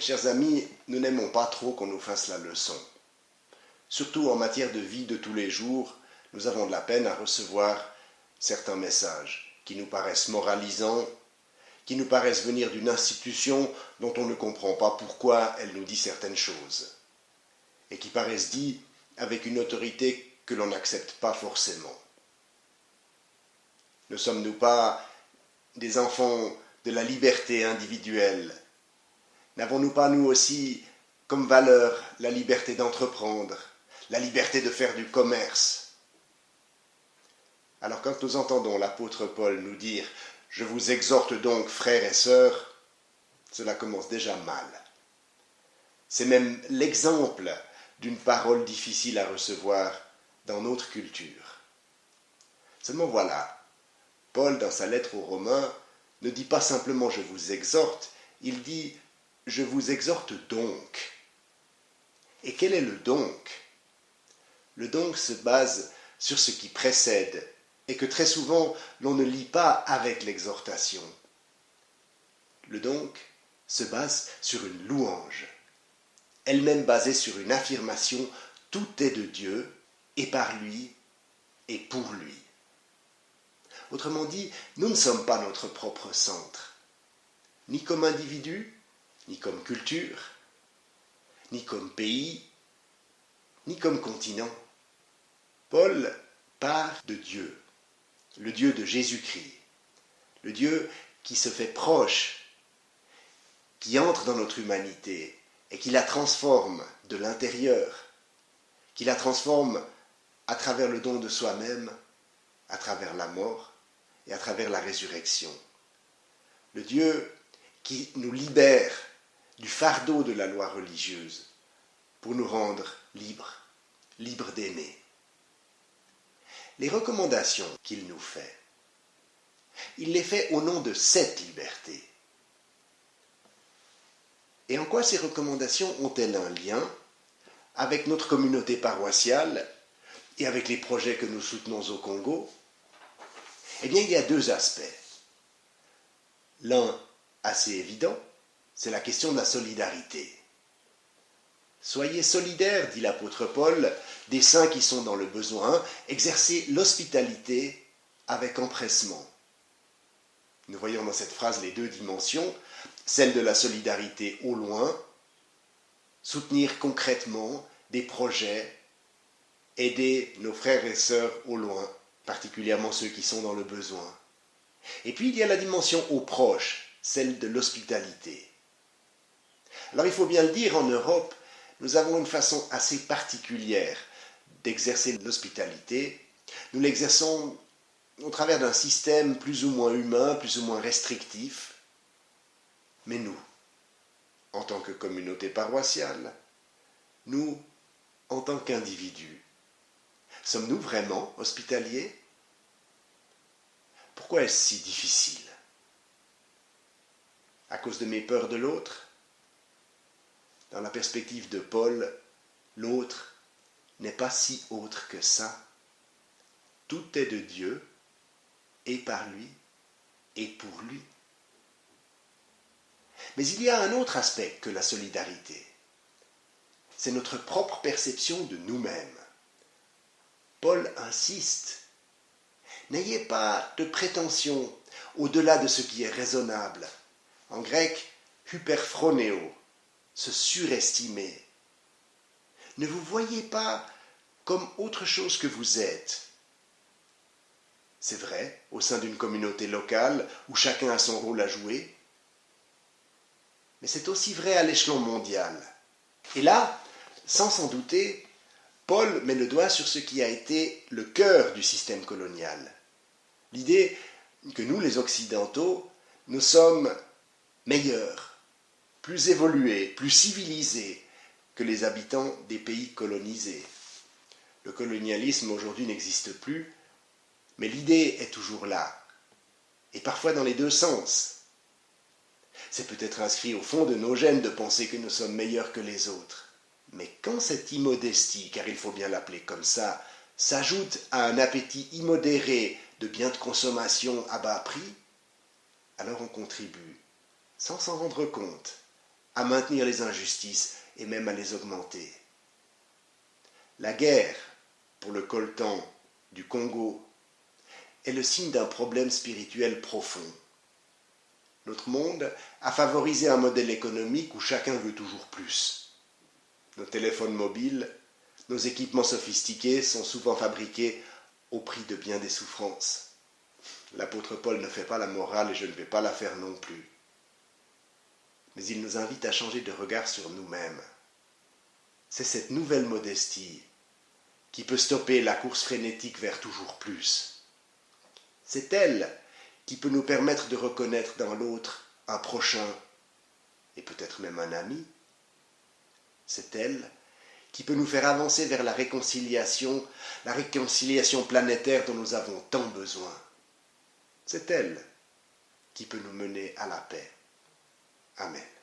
chers amis, nous n'aimons pas trop qu'on nous fasse la leçon. Surtout en matière de vie de tous les jours, nous avons de la peine à recevoir certains messages qui nous paraissent moralisants, qui nous paraissent venir d'une institution dont on ne comprend pas pourquoi elle nous dit certaines choses, et qui paraissent dits avec une autorité que l'on n'accepte pas forcément. Ne sommes-nous pas des enfants de la liberté individuelle N'avons-nous pas, nous aussi, comme valeur la liberté d'entreprendre, la liberté de faire du commerce? Alors quand nous entendons l'apôtre Paul nous dire ⁇ Je vous exhorte donc, frères et sœurs ⁇ cela commence déjà mal. C'est même l'exemple d'une parole difficile à recevoir dans notre culture. Seulement voilà, Paul, dans sa lettre aux Romains, ne dit pas simplement je vous exhorte, il dit je vous exhorte donc. Et quel est le donc? Le donc se base sur ce qui précède et que très souvent l'on ne lit pas avec l'exhortation. Le donc se base sur une louange, elle-même basée sur une affirmation tout est de Dieu et par lui et pour lui. Autrement dit, nous ne sommes pas notre propre centre, ni comme individu, ni comme culture, ni comme pays, ni comme continent. Paul part de Dieu, le Dieu de Jésus-Christ, le Dieu qui se fait proche, qui entre dans notre humanité et qui la transforme de l'intérieur, qui la transforme à travers le don de soi-même, à travers la mort et à travers la résurrection. Le Dieu qui nous libère du fardeau de la loi religieuse pour nous rendre libres, libres d'aimer. Les recommandations qu'il nous fait, il les fait au nom de cette liberté. Et en quoi ces recommandations ont-elles un lien avec notre communauté paroissiale et avec les projets que nous soutenons au Congo? Eh bien, il y a deux aspects. L'un assez évident, c'est la question de la solidarité. Soyez solidaires, dit l'apôtre Paul, des saints qui sont dans le besoin, exercez l'hospitalité avec empressement. Nous voyons dans cette phrase les deux dimensions, celle de la solidarité au loin, soutenir concrètement des projets, aider nos frères et sœurs au loin, particulièrement ceux qui sont dans le besoin. Et puis il y a la dimension au proche, celle de l'hospitalité. Alors il faut bien le dire, en Europe, nous avons une façon assez particulière d'exercer l'hospitalité. Nous l'exerçons au travers d'un système plus ou moins humain, plus ou moins restrictif. Mais nous, en tant que communauté paroissiale, nous, en tant qu'individus, sommes-nous vraiment hospitaliers? Pourquoi est-ce si difficile? À cause de mes peurs de l'autre? Dans la perspective de Paul, l'autre n'est pas si autre que ça. Tout est de Dieu, et par lui, et pour lui. Mais il y a un autre aspect que la solidarité. C'est notre propre perception de nous-mêmes. Paul insiste. N'ayez pas de prétention au-delà de ce qui est raisonnable. En grec, hyperphronéo, se surestimer. Ne vous voyez pas comme autre chose que vous êtes. C'est vrai, au sein d'une communauté locale où chacun a son rôle à jouer, mais c'est aussi vrai à l'échelon mondial. Et là, sans s'en douter, Paul met le doigt sur ce qui a été le cœur du système colonial. L'idée que nous, les Occidentaux, nous sommes meilleurs, plus évolués, plus civilisés que les habitants des pays colonisés. Le colonialisme aujourd'hui n'existe plus, mais l'idée est toujours là, et parfois dans les deux sens. C'est peut-être inscrit au fond de nos gènes de penser que nous sommes meilleurs que les autres. Mais quand cette immodestie, car il faut bien l'appeler comme ça, s'ajoute à un appétit immodéré de biens de consommation à bas prix, alors on contribue, sans s'en rendre compte, à maintenir les injustices et même à les augmenter. La guerre, pour le coltan du Congo, est le signe d'un problème spirituel profond. Notre monde a favorisé un modèle économique où chacun veut toujours plus. Nos téléphones mobiles, nos équipements sophistiqués sont souvent fabriqués au prix de bien des souffrances. L'apôtre Paul ne fait pas la morale et je ne vais pas la faire non plus. Mais il nous invite à changer de regard sur nous-mêmes. C'est cette nouvelle modestie qui peut stopper la course frénétique vers toujours plus. C'est elle qui peut nous permettre de reconnaître dans l'autre un prochain et peut-être même un ami. C'est elle qui peut nous faire avancer vers la réconciliation, la réconciliation planétaire dont nous avons tant besoin. C'est elle qui peut nous mener à la paix. Amen.